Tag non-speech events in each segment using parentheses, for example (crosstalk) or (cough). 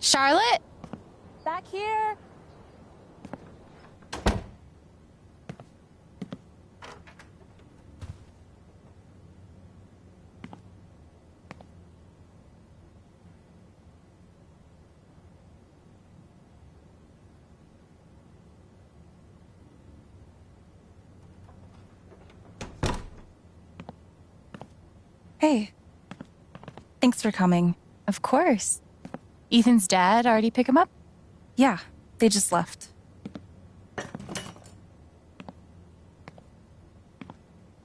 Charlotte? Back here. Hey. Thanks for coming. Of course. Ethan's dad already pick him up? Yeah, they just left.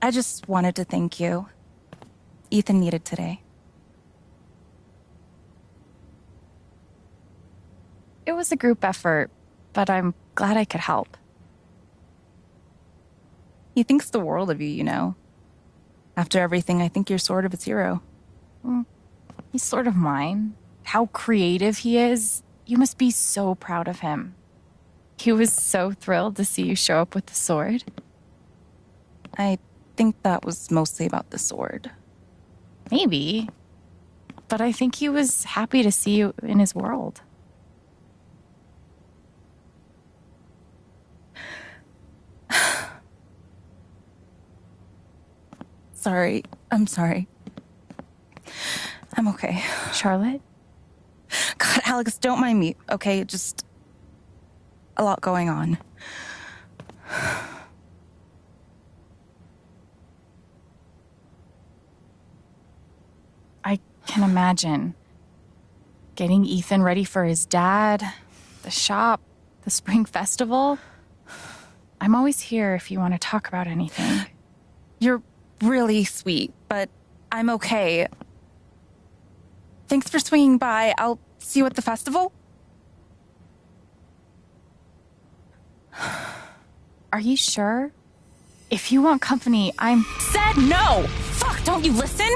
I just wanted to thank you. Ethan needed today. It was a group effort, but I'm glad I could help. He thinks the world of you, you know. After everything, I think you're sort of his hero. Mm, he's sort of mine. How creative he is. You must be so proud of him. He was so thrilled to see you show up with the sword. I think that was mostly about the sword. Maybe. But I think he was happy to see you in his world. (sighs) sorry. I'm sorry. I'm okay. (sighs) Charlotte? (laughs) God, Alex, don't mind me, okay? Just a lot going on. I can imagine. Getting Ethan ready for his dad, the shop, the spring festival. I'm always here if you want to talk about anything. You're really sweet, but I'm okay. Thanks for swinging by. I'll see you at the festival. Are you sure? If you want company, I'm. Said no! Fuck, don't you listen?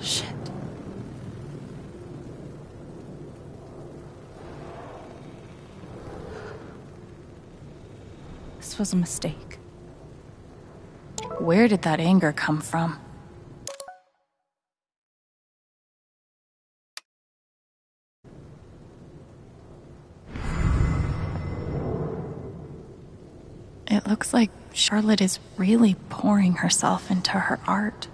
Shit. This was a mistake. Where did that anger come from? It looks like Charlotte is really pouring herself into her art.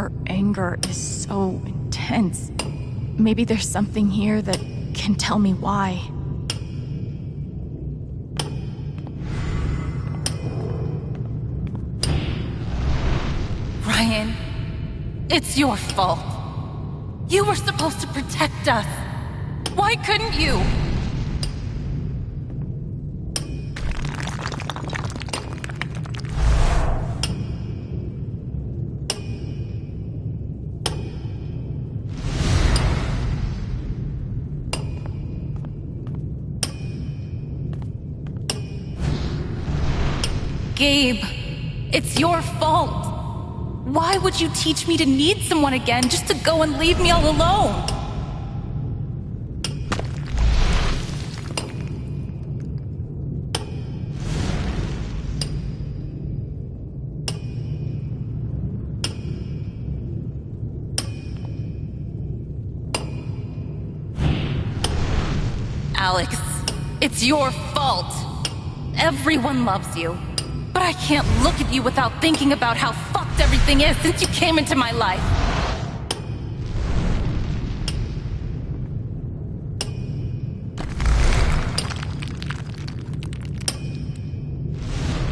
Her anger is so intense. Maybe there's something here that can tell me why. Ryan, it's your fault. You were supposed to protect us. Why couldn't you? Gabe, it's your fault. Why would you teach me to need someone again just to go and leave me all alone? Alex, it's your fault. Everyone loves you. I can't look at you without thinking about how fucked everything is since you came into my life.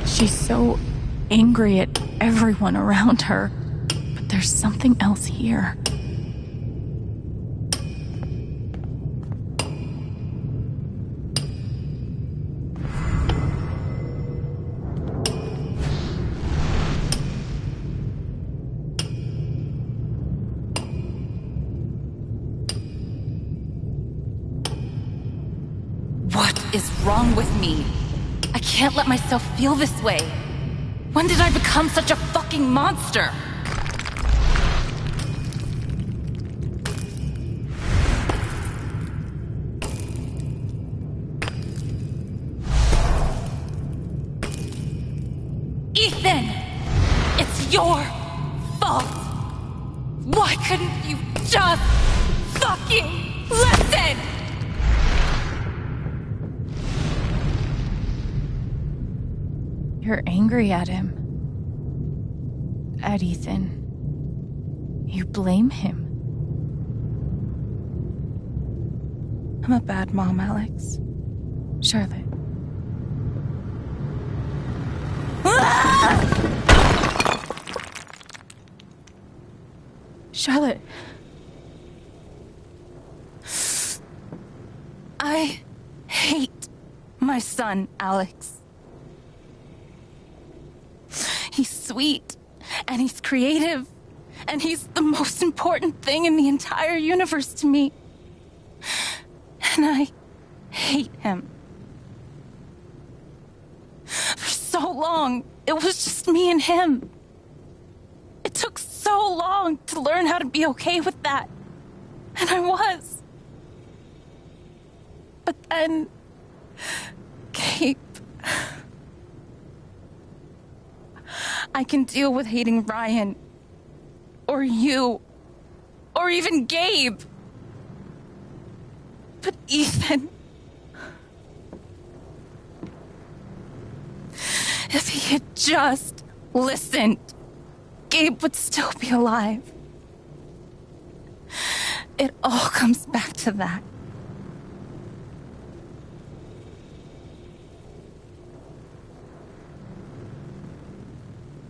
She's so angry at everyone around her. But there's something else here. Can't let myself feel this way. When did I become such a fucking monster? Ethan! It's your fault! Why couldn't you just fucking You're angry at him. At Ethan. You blame him. I'm a bad mom, Alex. Charlotte. (laughs) Charlotte. I hate my son, Alex. He's sweet, and he's creative, and he's the most important thing in the entire universe to me. And I hate him. For so long, it was just me and him. It took so long to learn how to be okay with that. And I was. But then. Gabe. I can deal with hating Ryan. Or you. Or even Gabe. But Ethan. If he had just listened, Gabe would still be alive. It all comes back to that.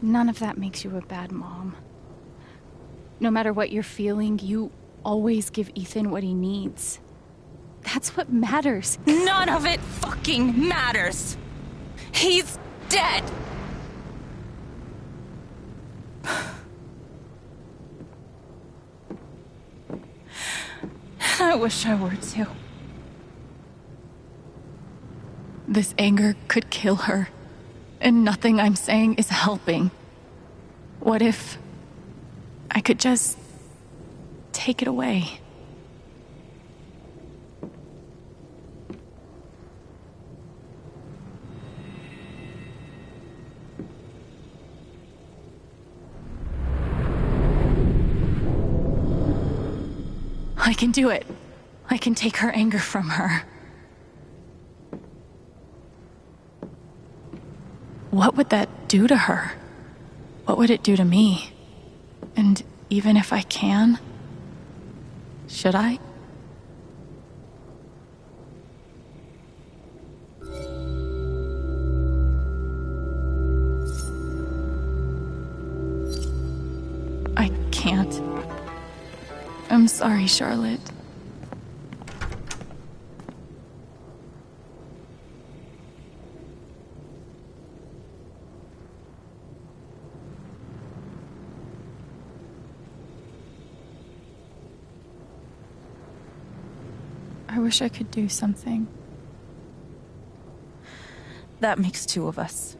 None of that makes you a bad mom. No matter what you're feeling, you always give Ethan what he needs. That's what matters. None of it fucking matters. He's dead. (sighs) I wish I were too. This anger could kill her, and nothing I'm saying is helping. What if I could just take it away? I can do it. I can take her anger from her. What would that do to her? What would it do to me? And even if I can, should I? I can't. I'm sorry, Charlotte. Wish I could do something. That makes two of us.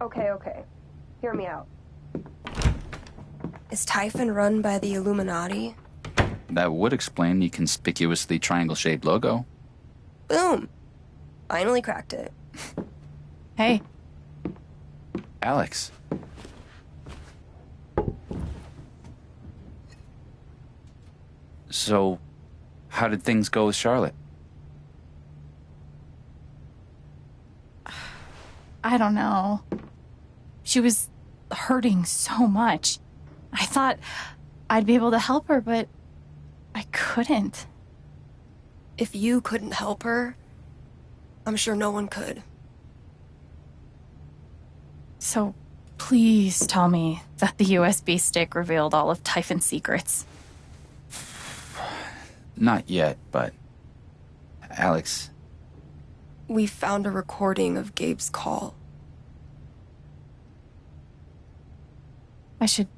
Okay, okay. Hear me out. Is Typhon run by the Illuminati? That would explain the conspicuously triangle shaped logo. Boom! Finally cracked it. (laughs) Hey, Alex. So, how did things go with Charlotte? (sighs) I don't know. She was hurting so much. I thought I'd be able to help her, but I couldn't. If you couldn't help her, I'm sure no one could. So please tell me that the USB stick revealed all of Typhon's secrets. Not yet, but. Alex, We found a recording of Gabe's call. I should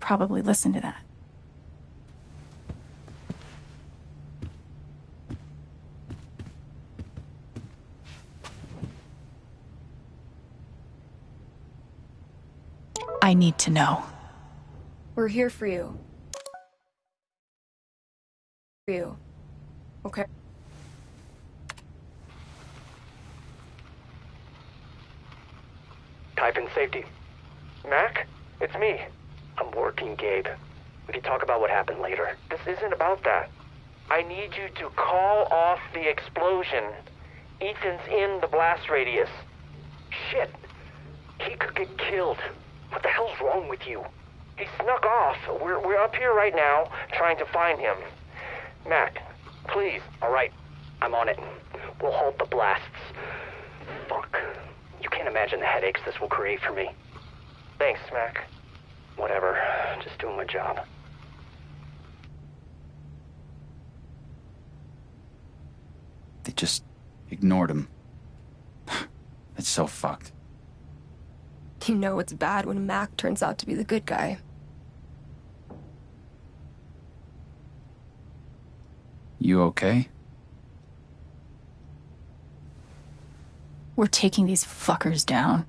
probably listen to that. I need to know. We're here for you. For you. Okay. Typhon safety. Mac? It's me. I'm working, Gabe. We can talk about what happened later. This isn't about that. I need you to call off the explosion. Ethan's in the blast radius. Shit. He could get killed. What the hell's wrong with you? He snuck off. We're, we're up here right now trying to find him. Mac, please. All right. I'm on it. We'll halt the blasts. Fuck. You can't imagine the headaches this will create for me. Thanks, Mac. Whatever. Just doing my job. they just ignored him. (sighs) It's so fucked. You know it's bad when Mac turns out to be the good guy. You okay? We're taking these fuckers down.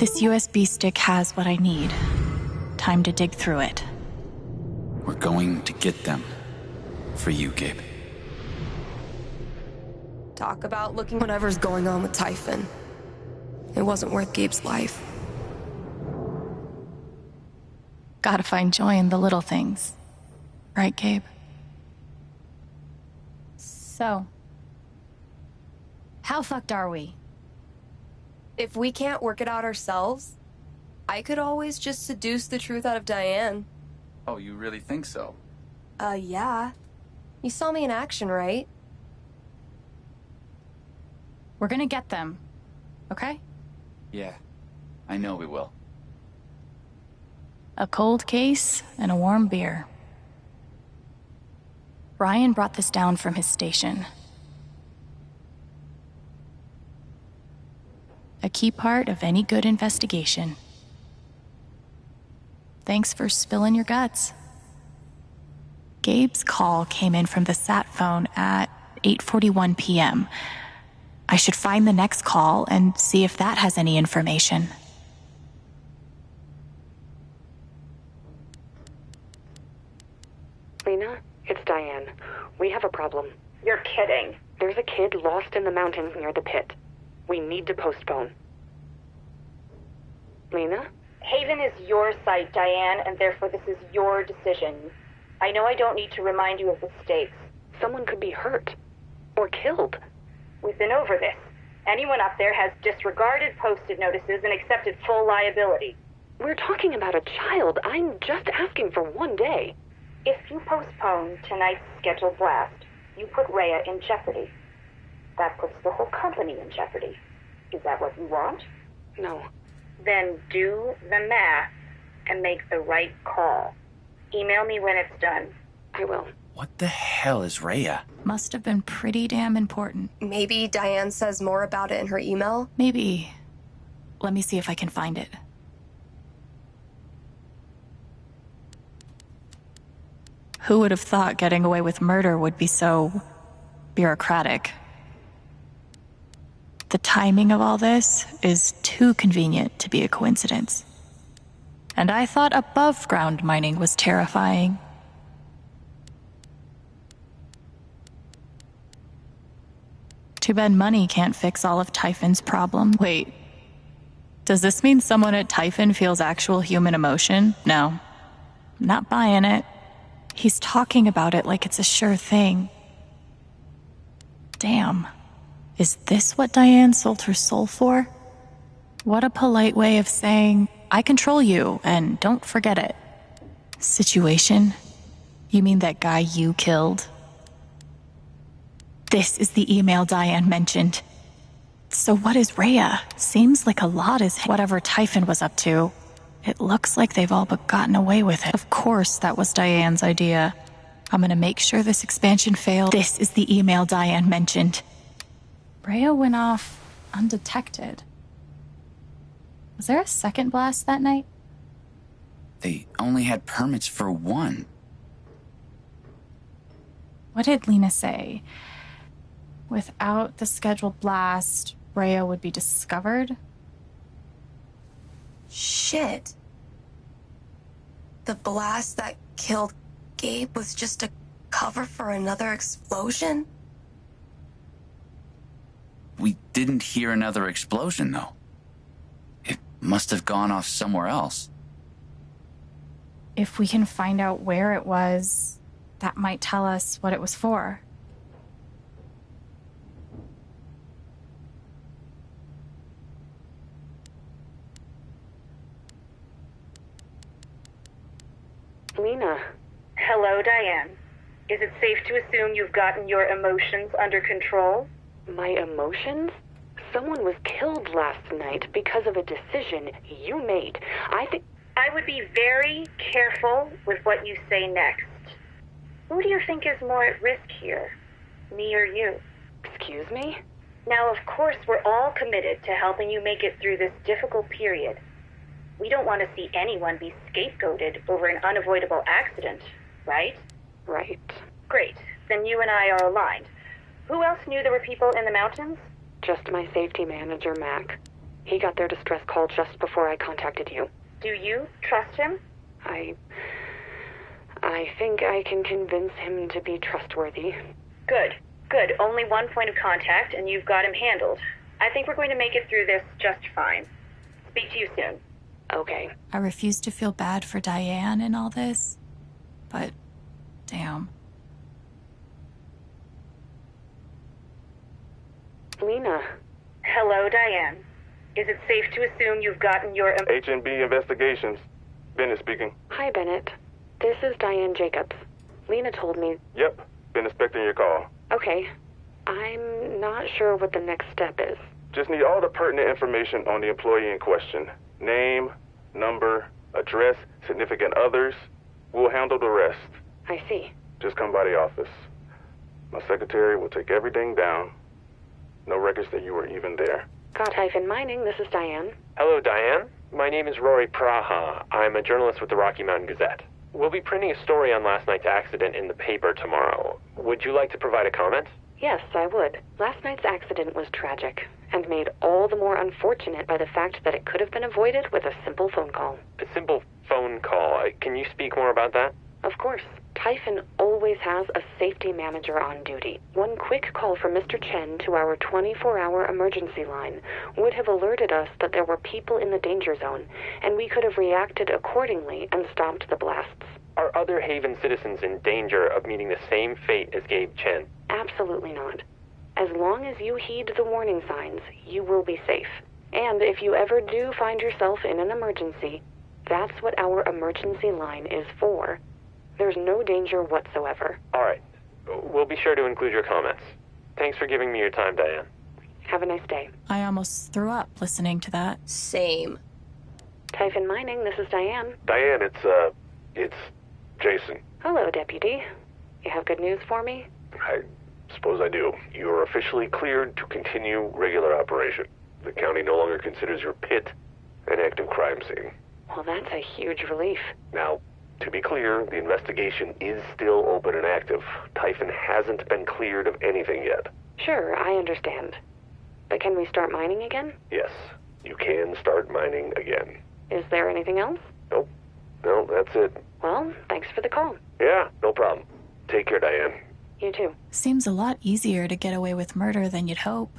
This USB stick has what I need. Time to dig through it. We're going to get them. For you, Gabe. Talk about looking whatever's going on with Typhon. It wasn't worth Gabe's life. Gotta find joy in the little things. Right, Gabe? So, how fucked are we? If we can't work it out ourselves, I could always just seduce the truth out of Diane. Oh, you really think so? Uh, yeah. You saw me in action, right? We're gonna get them. Okay? Yeah. I know we will. A cold case and a warm beer. Ryan brought this down from his station. A key part of any good investigation. Thanks for spilling your guts. Gabe's call came in from the sat phone at 8:41 p.m. I should find the next call and see if that has any information. Lena, it's Diane. We have a problem. You're kidding. There's a kid lost in the mountains near the pit. We need to postpone. Lena? Haven is your site, Diane, and therefore this is your decision. I know I don't need to remind you of the stakes. Someone could be hurt. Or killed. We've been over this. Anyone up there has disregarded posted notices and accepted full liability. We're talking about a child. I'm just asking for one day. If you postpone tonight's scheduled blast, you put Rhea in jeopardy. That puts the whole company in jeopardy. Is that what you want? No. Then do the math and make the right call. Email me when it's done. I will. What the hell is Rhea? Must have been pretty damn important. Maybe Diane says more about it in her email. Maybe. Let me see if I can find it. Who would have thought getting away with murder would be so bureaucratic? The timing of all this is too convenient to be a coincidence. And I thought above ground mining was terrifying. Too bad money can't fix all of Typhon's problem. Wait, does this mean someone at Typhon feels actual human emotion? No. Not buying it. He's talking about it like it's a sure thing. Damn. Is this what Diane sold her soul for? What a polite way of saying, I control you, and don't forget it. Situation? You mean that guy you killed? This is the email Diane mentioned. So what is Rhea? Seems like a lot is whatever Typhon was up to. It looks like they've all but gotten away with it. Of course, that was Diane's idea. I'm gonna make sure this expansion failed. This is the email Diane mentioned. Rhea went off undetected. Was there a second blast that night? They only had permits for one. What did Lena say? Without the scheduled blast, Rhea would be discovered? Shit. The blast that killed Gabe was just a cover for another explosion? We didn't hear another explosion, though. It must have gone off somewhere else. If we can find out where it was, that might tell us what it was for. Lena, Hello, Diane. Is it safe to assume you've gotten your emotions under control? My emotions? Someone was killed last night because of a decision you made. I think. I would be very careful with what you say next. Who do you think is more at risk here? Me or you? Excuse me? Now, of course, we're all committed to helping you make it through this difficult period. We don't want to see anyone be scapegoated over an unavoidable accident, right? Right. Great. Then you and I are aligned. Who else knew there were people in the mountains? Just my safety manager, Mac. He got their distress call just before I contacted you. Do you trust him? I. I think I can convince him to be trustworthy. Good. Good. Only one point of contact, and you've got him handled. I think we're going to make it through this just fine. Speak to you soon. Okay. I refuse to feel bad for Diane in all this, but damn. Lena, Hello, Diane. Is it safe to assume you've gotten your. em- H&B Investigations. Bennett speaking. Hi, Bennett. This is Diane Jacobs. Lena told me. Yep, been expecting your call. Okay. I'm not sure what the next step is. Just need all the pertinent information on the employee in question. Name, number, address, significant others. We'll handle the rest. I see. Just come by the office. My secretary will take everything down. No records that you were even there. Typhon mining. This is Diane. Hello, Diane. My name is Rory Praha. I'm a journalist with the Rocky Mountain Gazette. We'll be printing a story on last night's accident in the paper tomorrow. Would you like to provide a comment? Yes, I would. Last night's accident was tragic and made all the more unfortunate by the fact that it could have been avoided with a simple phone call. A simple phone call. Uh, Can you speak more about that? Of course, Typhon always has a safety manager on duty. One quick call from Mr. Chen to our 24 hour emergency line would have alerted us that there were people in the danger zone, and we could have reacted accordingly and stopped the blasts. Are other Haven citizens in danger of meeting the same fate as Gabe Chen? Absolutely not. As long as you heed the warning signs, you will be safe. And if you ever do find yourself in an emergency, that's what our emergency line is for. There's no danger whatsoever. All right. We'll be sure to include your comments. Thanks for giving me your time, Diane. Have a nice day. I almost threw up listening to that. Same. Typhon Mining, this is Diane. Diane, it's, uh, it's Jason. Hello, Deputy. You have good news for me? I suppose I do. You are officially cleared to continue regular operation. The county no longer considers your pit an active crime scene. Well, that's a huge relief. Now, To be clear, the investigation is still open and active. Typhon hasn't been cleared of anything yet. Sure, I understand. But can we start mining again? Yes, you can start mining again. Is there anything else? Nope. No, that's it. Well, thanks for the call. Yeah, no problem. Take care, Diane. You too. Seems a lot easier to get away with murder than you'd hope.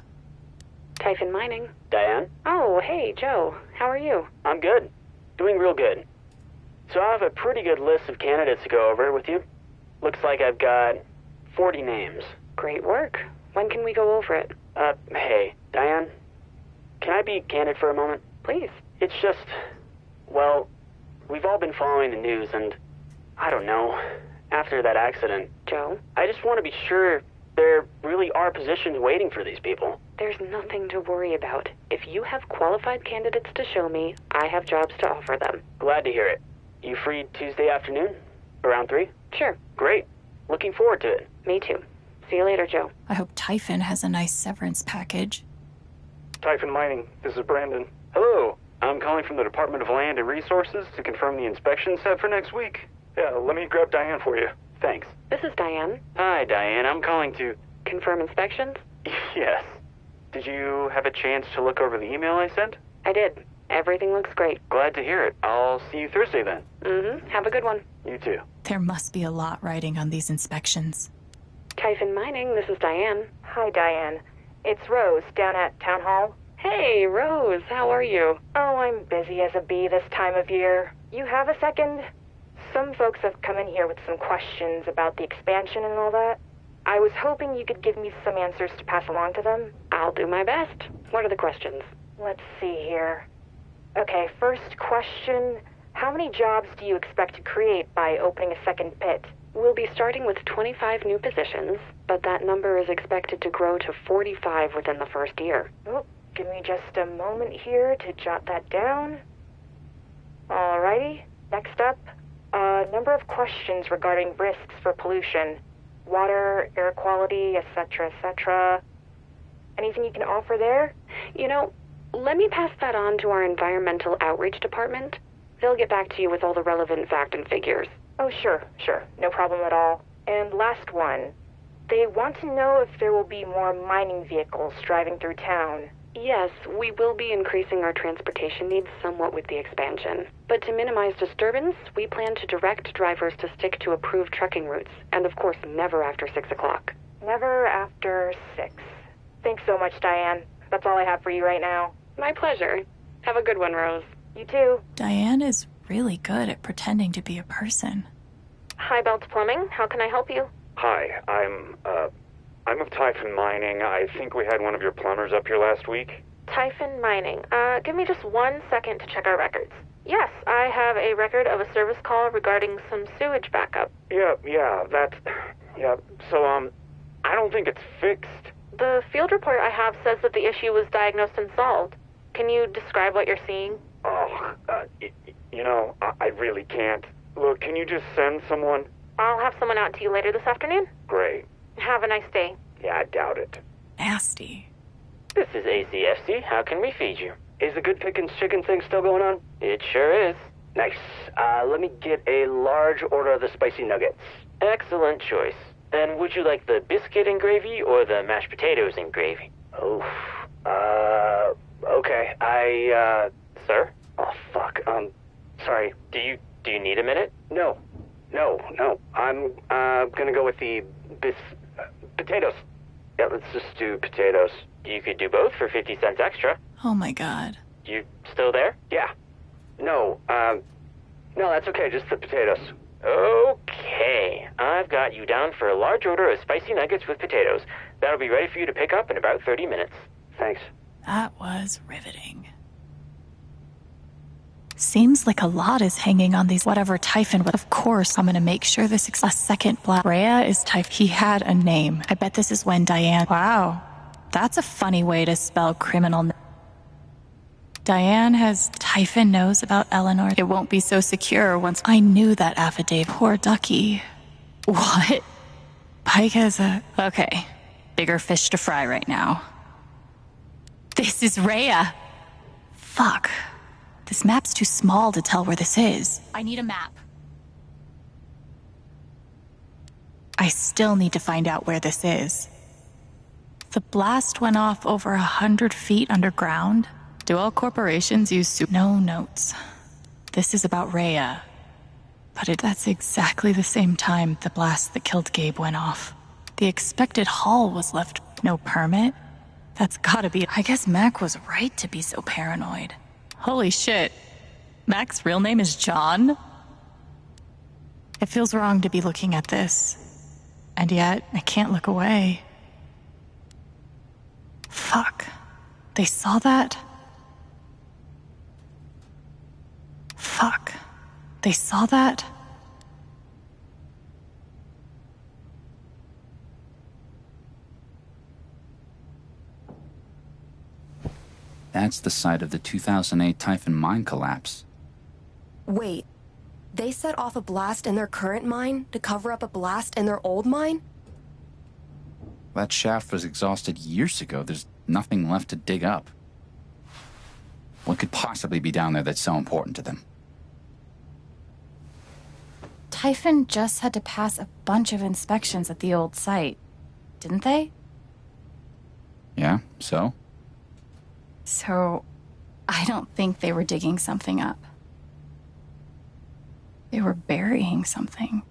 Typhon Mining. Diane? Oh, hey, Joe. How are you? I'm good. Doing real good. So I have a pretty good list of candidates to go over with you. Looks like I've got 40 names. Great work. When can we go over it? Uh, hey, Diane? Can I be candid for a moment? Please. It's just, well, we've all been following the news and, I don't know, after that accident, Joe, I just want to be sure there really are positions waiting for these people. there's nothing to worry about. If you have qualified candidates to show me, I have jobs to offer them. Glad to hear it. You free Tuesday afternoon? Around 3? Sure. Great. Looking forward to it. Me too. See you later, Joe. I hope Typhon has a nice severance package. Typhon Mining, this is Brandon. Hello. I'm calling from the Department of Land and Resources to confirm the inspection set for next week. Yeah, let me grab Diane for you. Thanks. This is Diane. Hi, Diane. I'm calling to. Confirm inspections? (laughs) Yes. Did you have a chance to look over the email I sent? I did. Everything looks great. Glad to hear it. I'll see you Thursday then. Mm-hmm. Have a good one. You too. There must be a lot riding on these inspections. Typhon Mining, this is Diane. Hi, Diane. It's Rose down at Town Hall. Hey, Rose, how are you? Oh, I'm busy as a bee this time of year. You have a second? Some folks have come in here with some questions about the expansion and all that. I was hoping you could give me some answers to pass along to them. I'll do my best. What are the questions? Let's see here. Okay, first question How many jobs do you expect to create by opening a second pit? We'll be starting with 25 new positions, but that number is expected to grow to 45 within the first year. Oh, give me just a moment here to jot that down. Alrighty, next up, a number of questions regarding risks for pollution water, air quality, etc., etc. Anything you can offer there? You know, let me pass that on to our environmental outreach department. They'll get back to you with all the relevant fact and figures. Oh, sure, sure. No problem at all. And last one. They want to know if there will be more mining vehicles driving through town. Yes, we will be increasing our transportation needs somewhat with the expansion. But to minimize disturbance, we plan to direct drivers to stick to approved trucking routes, and of course, never after 6 o'clock. Never after six. Thanks so much, Diane. That's all I have for you right now. My pleasure. Have a good one, Rose. You too. Diane is really good at pretending to be a person. Hi, Belt Plumbing. How can I help you? Hi, I'm, uh, I'm of Typhon Mining. I think we had one of your plumbers up here last week. Typhon Mining. Uh, give me just one second to check our records. Yes, I have a record of a service call regarding some sewage backup. Yeah, yeah, that's. yeah, so, um, I don't think it's fixed. The field report I have says that the issue was diagnosed and solved. Can you describe what you're seeing? Oh, uh, y- y- you know, I, I really can't. Look, can you just send someone? I'll have someone out to you later this afternoon. Great. Have a nice day. Yeah, I doubt it. Nasty. This is ACFC. How can we feed you? Is the Good Pickings chicken thing still going on? It sure is. Nice. Uh, let me get a large order of the spicy nuggets. Excellent choice. And would you like the biscuit and gravy or the mashed potatoes and gravy? Oh, uh, okay. I, uh, sir? Oh, fuck. Um, sorry. Do you, do you need a minute? No. No, no. I'm, uh, gonna go with the bis, uh, potatoes. Yeah, let's just do potatoes. You could do both for 50 cents extra. Oh my god. You still there? Yeah. No, um, no, that's okay. Just the potatoes. Okay. I've got you down for a large order of spicy nuggets with potatoes. That'll be ready for you to pick up in about 30 minutes. Thanks. That was riveting. Seems like a lot is hanging on these whatever Typhon. But Of course, I'm gonna make sure this a second black. Rhea is Typhon. He had a name. I bet this is when Diane. Wow, that's a funny way to spell criminal. Diane has Typhon knows about Eleanor. It won't be so secure once I knew that affidavit. Poor Ducky. What? Pike has a okay. Bigger fish to fry right now. This is Rhea. Fuck. This map's too small to tell where this is. I need a map. I still need to find out where this is. The blast went off over a hundred feet underground. Do all corporations use su- No notes. This is about Rhea. But it, that's exactly the same time the blast that killed Gabe went off. The expected haul was left no permit. That's gotta be. I guess Mac was right to be so paranoid. Holy shit. Mac's real name is John? It feels wrong to be looking at this. And yet, I can't look away. Fuck. They saw that? Fuck. They saw that? That's the site of the 2008 Typhon mine collapse. Wait, they set off a blast in their current mine to cover up a blast in their old mine? That shaft was exhausted years ago. There's nothing left to dig up. What could possibly be down there that's so important to them? Typhon just had to pass a bunch of inspections at the old site, didn't they? Yeah, so? So, I don't think they were digging something up. They were burying something.